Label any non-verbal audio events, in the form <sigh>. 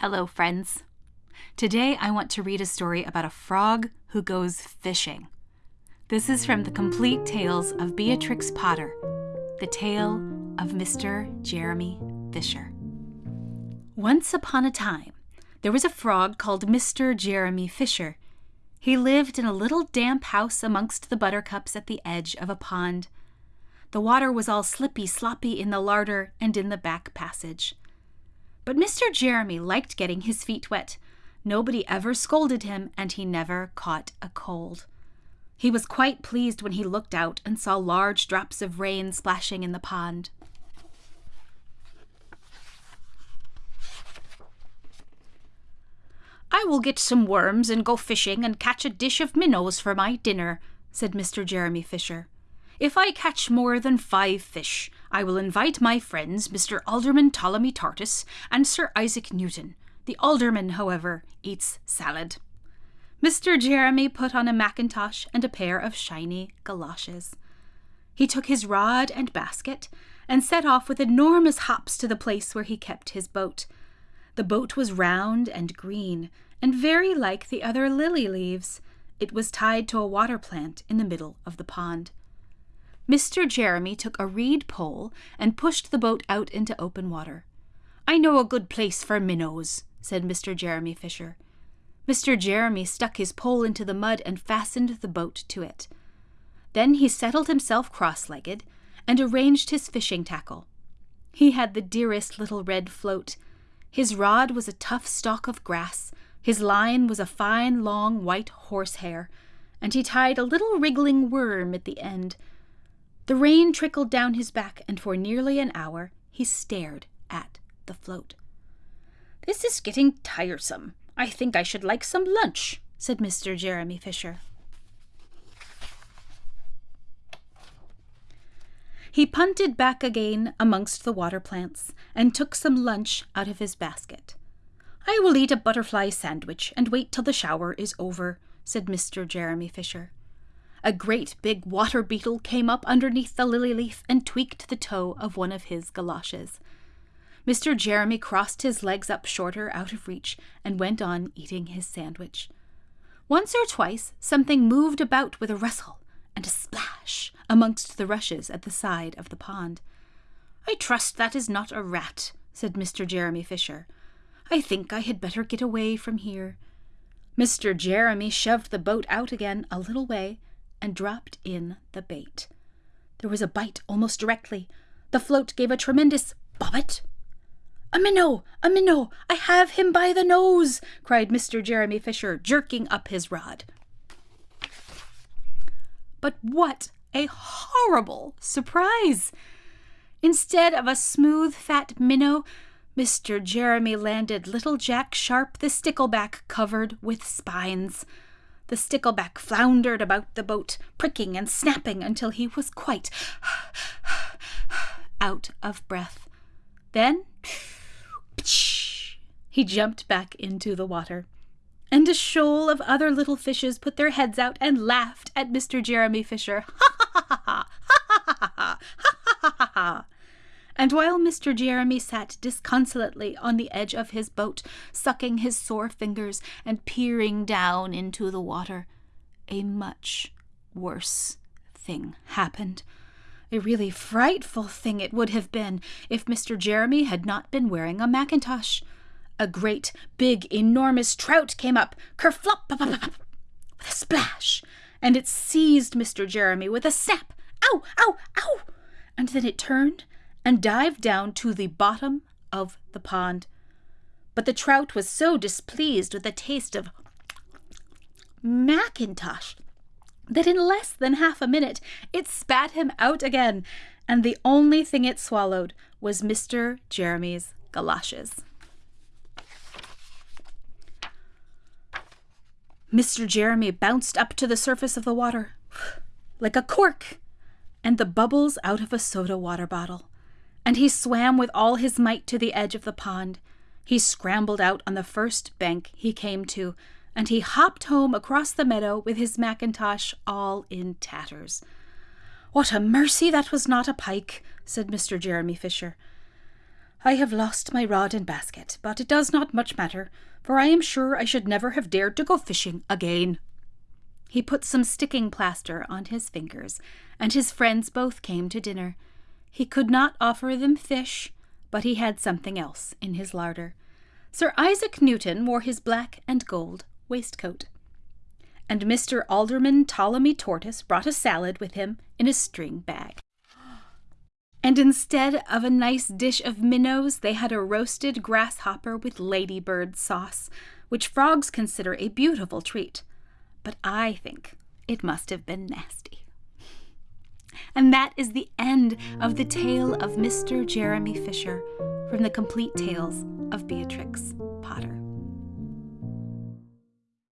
Hello, friends. Today I want to read a story about a frog who goes fishing. This is from the complete tales of Beatrix Potter, the tale of Mr. Jeremy Fisher. Once upon a time, there was a frog called Mr. Jeremy Fisher. He lived in a little damp house amongst the buttercups at the edge of a pond. The water was all slippy sloppy in the larder and in the back passage. But Mr. Jeremy liked getting his feet wet. Nobody ever scolded him, and he never caught a cold. He was quite pleased when he looked out and saw large drops of rain splashing in the pond. I will get some worms and go fishing and catch a dish of minnows for my dinner, said Mr. Jeremy Fisher. If I catch more than five fish, I will invite my friends, Mr. Alderman Ptolemy Tortoise and Sir Isaac Newton. The alderman, however, eats salad. Mr. Jeremy put on a mackintosh and a pair of shiny galoshes. He took his rod and basket and set off with enormous hops to the place where he kept his boat. The boat was round and green, and very like the other lily leaves. It was tied to a water plant in the middle of the pond. Mr. Jeremy took a reed pole and pushed the boat out into open water. I know a good place for minnows, said Mr. Jeremy Fisher. Mr. Jeremy stuck his pole into the mud and fastened the boat to it. Then he settled himself cross legged and arranged his fishing tackle. He had the dearest little red float. His rod was a tough stalk of grass, his line was a fine long white horsehair, and he tied a little wriggling worm at the end the rain trickled down his back, and for nearly an hour he stared at the float. This is getting tiresome. I think I should like some lunch, said Mr. Jeremy Fisher. He punted back again amongst the water plants and took some lunch out of his basket. I will eat a butterfly sandwich and wait till the shower is over, said Mr. Jeremy Fisher. A great big water beetle came up underneath the lily leaf and tweaked the toe of one of his galoshes. Mr. Jeremy crossed his legs up shorter out of reach and went on eating his sandwich. Once or twice something moved about with a rustle and a splash amongst the rushes at the side of the pond. I trust that is not a rat, said Mr. Jeremy Fisher. I think I had better get away from here. Mr. Jeremy shoved the boat out again a little way and dropped in the bait. There was a bite almost directly. The float gave a tremendous bobbit. A minnow! A minnow! I have him by the nose! cried Mr. Jeremy Fisher, jerking up his rod. But what a horrible surprise! Instead of a smooth, fat minnow, Mr. Jeremy landed little Jack Sharp the stickleback covered with spines. The stickleback floundered about the boat, pricking and snapping until he was quite <sighs> out of breath. Then <sniffs> he jumped back into the water. And a shoal of other little fishes put their heads out and laughed at Mr. Jeremy Fisher. <laughs> And while Mr. Jeremy sat disconsolately on the edge of his boat, sucking his sore fingers and peering down into the water, a much worse thing happened. A really frightful thing it would have been if Mr. Jeremy had not been wearing a mackintosh. A great, big, enormous trout came up, kerflop, with a splash, and it seized Mr. Jeremy with a snap. Ow, ow, ow! And then it turned and dived down to the bottom of the pond. But the trout was so displeased with the taste of mackintosh that in less than half a minute it spat him out again, and the only thing it swallowed was Mr. Jeremy's galoshes. Mr. Jeremy bounced up to the surface of the water like a cork and the bubbles out of a soda water bottle and he swam with all his might to the edge of the pond. He scrambled out on the first bank he came to, and he hopped home across the meadow with his mackintosh all in tatters. What a mercy that was not a pike, said Mr. Jeremy Fisher. I have lost my rod and basket, but it does not much matter, for I am sure I should never have dared to go fishing again. He put some sticking plaster on his fingers, and his friends both came to dinner. He could not offer them fish, but he had something else in his larder. Sir Isaac Newton wore his black and gold waistcoat. And Mr. Alderman Ptolemy Tortoise brought a salad with him in a string bag. And instead of a nice dish of minnows, they had a roasted grasshopper with ladybird sauce, which frogs consider a beautiful treat. But I think it must have been nasty. And that is the end of the tale of Mr. Jeremy Fisher from the complete tales of Beatrix.